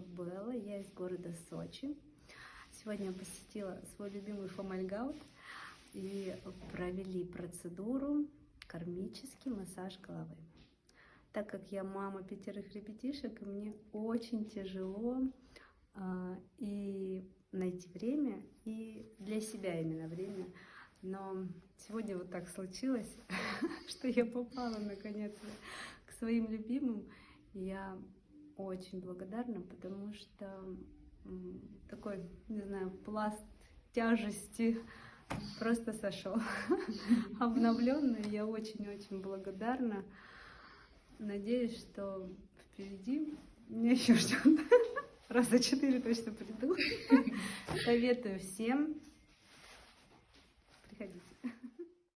Белла, я из города Сочи. Сегодня я посетила свой любимый Фомальгаут и провели процедуру кармический массаж головы. Так как я мама пятерых ребятишек, и мне очень тяжело а, и найти время, и для себя именно время. Но сегодня вот так случилось, что я попала наконец к своим любимым. Я очень благодарна, потому что такой, не знаю, пласт тяжести просто сошел. Обновленный. Я очень-очень благодарна. Надеюсь, что впереди меня еще ждет. Раза четыре точно приду. Советую всем. Приходите.